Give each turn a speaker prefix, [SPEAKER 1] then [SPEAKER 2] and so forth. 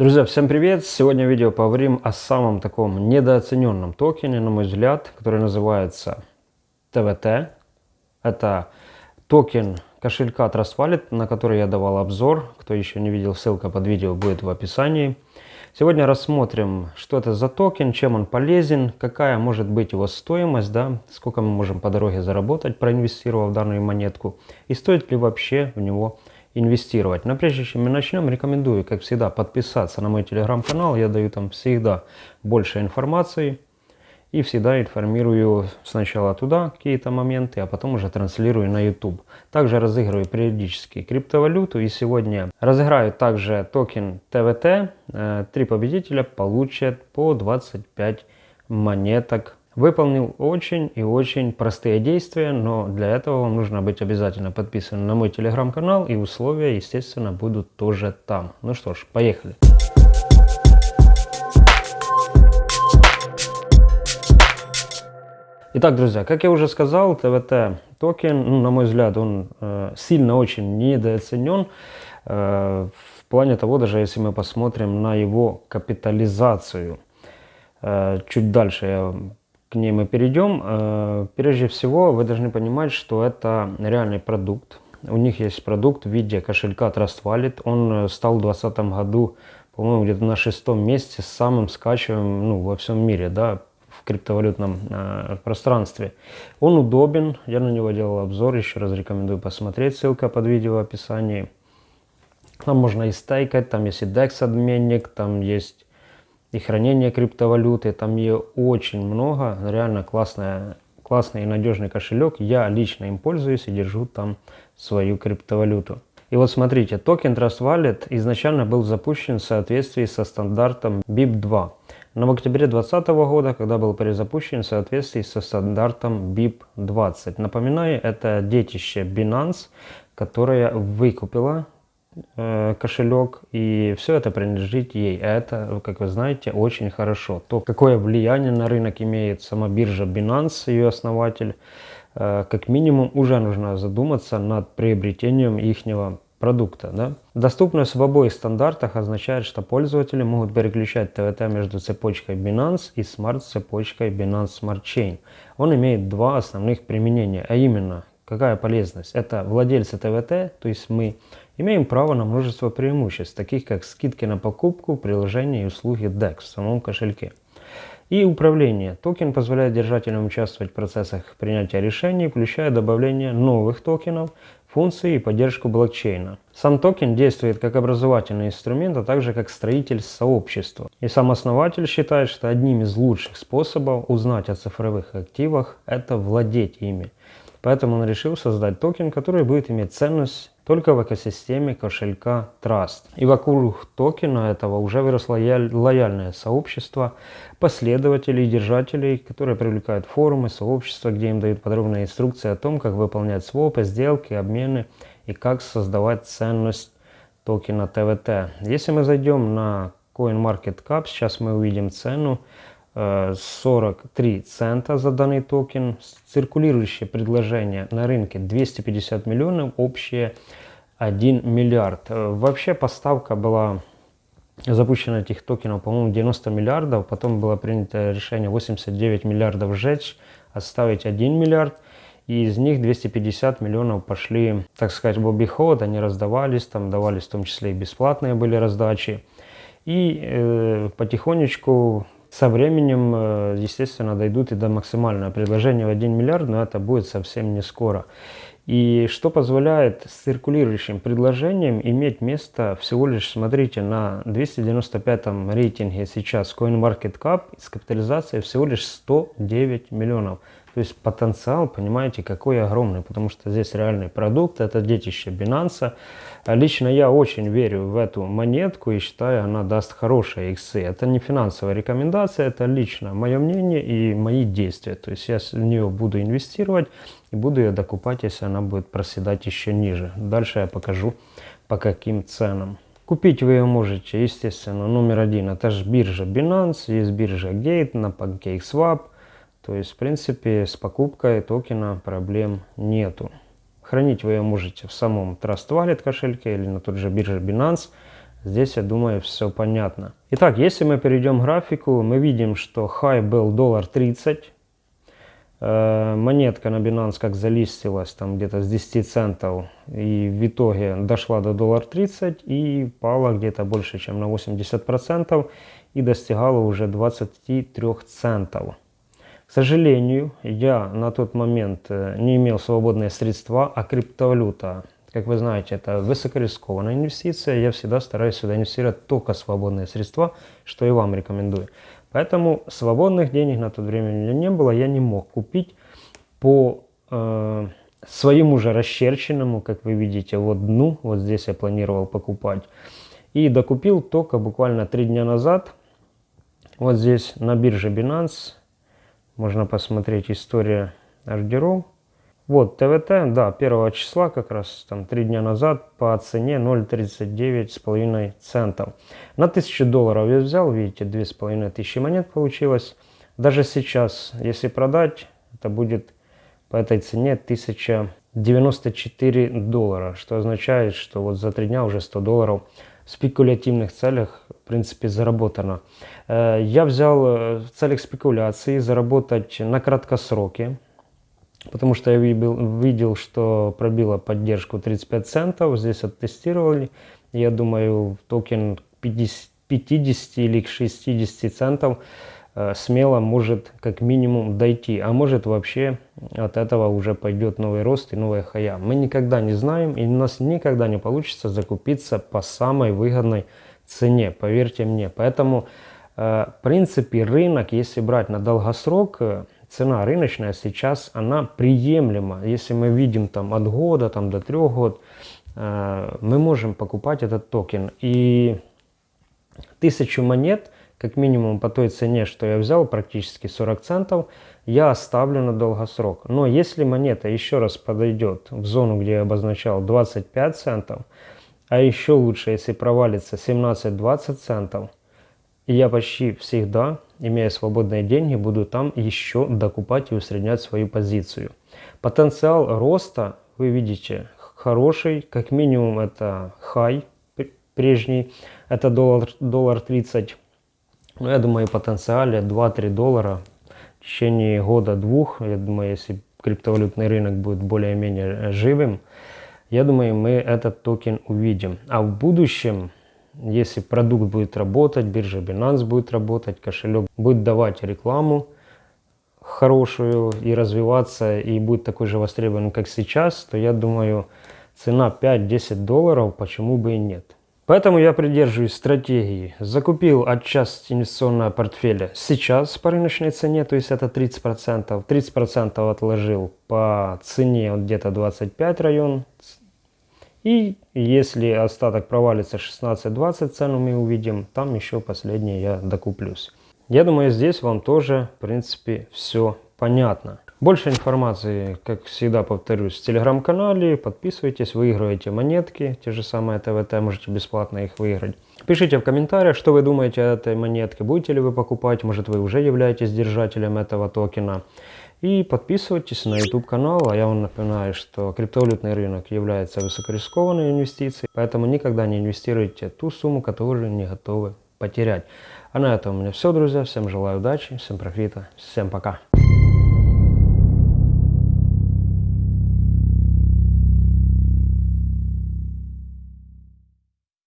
[SPEAKER 1] Друзья, всем привет! Сегодня в видео поговорим о самом таком недооцененном токене, на мой взгляд, который называется TWT. Это токен кошелька Trust Wallet, на который я давал обзор. Кто еще не видел, ссылка под видео будет в описании. Сегодня рассмотрим, что это за токен, чем он полезен, какая может быть его стоимость, да, сколько мы можем по дороге заработать, проинвестировав данную монетку, и стоит ли вообще в него инвестировать. Но прежде чем мы начнем, рекомендую, как всегда, подписаться на мой телеграм-канал. Я даю там всегда больше информации и всегда информирую сначала туда какие-то моменты, а потом уже транслирую на YouTube. Также разыгрываю периодически криптовалюту и сегодня разыграю также токен ТВТ. Э, три победителя получат по 25 монеток Выполнил очень и очень простые действия, но для этого вам нужно быть обязательно подписанным на мой телеграм-канал и условия, естественно, будут тоже там. Ну что ж, поехали. Итак, друзья, как я уже сказал, ТВТ токен, ну, на мой взгляд, он э, сильно очень недооценен. Э, в плане того, даже если мы посмотрим на его капитализацию. Э, чуть дальше я к ней мы перейдем. Э, прежде всего, вы должны понимать, что это реальный продукт. У них есть продукт в виде кошелька Trust Wallet. Он э, стал в 2020 году, по-моему, где-то на шестом месте самым скачиваемым ну, во всем мире, да, в криптовалютном э, пространстве. Он удобен, я на него делал обзор, еще раз рекомендую посмотреть, ссылка под видео в описании. Там можно и стейкать, там есть и DEX обменник, там есть и хранение криптовалюты. Там ее очень много. Реально классная, классный и надежный кошелек. Я лично им пользуюсь и держу там свою криптовалюту. И вот смотрите, токен Trust Wallet изначально был запущен в соответствии со стандартом BIP2. Но в октябре 2020 года, когда был перезапущен в соответствии со стандартом BIP20. Напоминаю, это детище Binance, которое выкупила кошелек, и все это принадлежит ей. Это, как вы знаете, очень хорошо. То, какое влияние на рынок имеет сама биржа Binance, ее основатель, э, как минимум уже нужно задуматься над приобретением ихнего продукта. Да? Доступность в обоих стандартах означает, что пользователи могут переключать ТВТ между цепочкой Binance и смарт-цепочкой Binance Smart Chain. Он имеет два основных применения, а именно, какая полезность? Это владельцы TWT, то есть мы Имеем право на множество преимуществ, таких как скидки на покупку, приложения и услуги DEX в самом кошельке. И управление. Токен позволяет держателям участвовать в процессах принятия решений, включая добавление новых токенов, функций и поддержку блокчейна. Сам токен действует как образовательный инструмент, а также как строитель сообщества. И сам основатель считает, что одним из лучших способов узнать о цифровых активах – это владеть ими. Поэтому он решил создать токен, который будет иметь ценность только в экосистеме кошелька Trust. И вокруг токена этого уже выросло лояльное сообщество последователей и держателей, которые привлекают форумы, сообщества, где им дают подробные инструкции о том, как выполнять свопы, сделки, обмены и как создавать ценность токена ТВТ. Если мы зайдем на CoinMarketCap, сейчас мы увидим цену 43 э, цента за данный токен. Циркулирующее предложение на рынке 250 миллионов, общее 1 миллиард. Э, вообще поставка была запущена этих токенов, по-моему, 90 миллиардов. Потом было принято решение 89 миллиардов сжечь, оставить 1 миллиард. И из них 250 миллионов пошли, так сказать, в обиход, они раздавались, там давались в том числе и бесплатные были раздачи. И э, потихонечку со временем, э, естественно, дойдут и до максимального предложения в 1 миллиард, но это будет совсем не скоро. И что позволяет с циркулирующим предложением иметь место всего лишь, смотрите, на 295 рейтинге сейчас CoinMarketCap с капитализацией всего лишь 109 миллионов. То есть потенциал, понимаете, какой огромный, потому что здесь реальный продукт, это детище Binance. Лично я очень верю в эту монетку и считаю, она даст хорошие иксы. Это не финансовая рекомендация, это лично мое мнение и мои действия. То есть я в нее буду инвестировать и буду ее докупать, если она будет проседать еще ниже. Дальше я покажу по каким ценам. Купить вы ее можете, естественно, номер один, это же биржа Binance, есть биржа Gate, на PancakeSwap, то есть, в принципе, с покупкой токена проблем нету. Хранить вы ее можете в самом Trust Wallet кошельке или на тот же бирже Binance. Здесь, я думаю, все понятно. Итак, если мы перейдем к графику, мы видим, что хай был доллар 30. Э, монетка на Binance как залистилась там где-то с 10 центов и в итоге дошла до доллар 30 и пала где-то больше, чем на 80% и достигала уже 23 центов. К сожалению, я на тот момент э, не имел свободные средства, а криптовалюта как вы знаете, это высокорискованная инвестиция. Я всегда стараюсь сюда инвестировать только свободные средства, что и вам рекомендую. Поэтому свободных денег на то время у меня не было. Я не мог купить по э, своему же расчерченному, как вы видите, вот дну. Вот здесь я планировал покупать. И докупил только буквально три дня назад. Вот здесь на бирже Binance. Можно посмотреть история ордеров. Вот, ТВТ, да, первого числа, как раз там три дня назад, по цене 0,39,5 центов. На 1000 долларов я взял, видите, 2500 монет получилось. Даже сейчас, если продать, это будет по этой цене 1094 доллара, что означает, что вот за три дня уже 100 долларов спекулятивных целях, в принципе, заработано. Э, я взял э, в целях спекуляции заработать на краткосроке, потому что я видел, что пробила поддержку 35 центов, здесь оттестировали, я думаю, токен 50, 50 или 60 центов смело может как минимум дойти, а может вообще от этого уже пойдет новый рост и новая хая. Мы никогда не знаем, и у нас никогда не получится закупиться по самой выгодной цене, поверьте мне. Поэтому, э, в принципе, рынок, если брать на долгосрок, э, цена рыночная сейчас, она приемлема. Если мы видим там от года там, до трех год, э, мы можем покупать этот токен. И тысячу монет, как минимум по той цене, что я взял, практически 40 центов, я оставлю на долгосрок. Но если монета еще раз подойдет в зону, где я обозначал 25 центов, а еще лучше, если провалится 17-20 центов, я почти всегда, имея свободные деньги, буду там еще докупать и усреднять свою позицию. Потенциал роста, вы видите, хороший. Как минимум это хай прежний, это доллар, доллар 30. Но я думаю, потенциале 2-3 доллара в течение года-двух, я думаю, если криптовалютный рынок будет более-менее живым, я думаю, мы этот токен увидим. А в будущем если продукт будет работать, биржа Binance будет работать, кошелек будет давать рекламу хорошую и развиваться, и будет такой же востребован, как сейчас, то я думаю, цена 5-10 долларов, почему бы и нет. Поэтому я придерживаюсь стратегии. Закупил отчасти инвестиционного портфеля сейчас по рыночной цене, то есть это 30%. 30% отложил по цене где-то 25 район и если остаток провалится 16-20 цену мы увидим, там еще последнее я докуплюсь. Я думаю, здесь вам тоже, в принципе, все понятно. Больше информации, как всегда повторюсь, в телеграм-канале. Подписывайтесь, выигрывайте монетки, те же самые ТВТ, можете бесплатно их выиграть. Пишите в комментариях, что вы думаете о этой монетке, будете ли вы покупать, может вы уже являетесь держателем этого токена. И подписывайтесь на YouTube канал, а я вам напоминаю, что криптовалютный рынок является высокорискованной инвестицией, поэтому никогда не инвестируйте ту сумму, которую не готовы потерять. А на этом у меня все, друзья. Всем желаю удачи, всем профита, всем пока.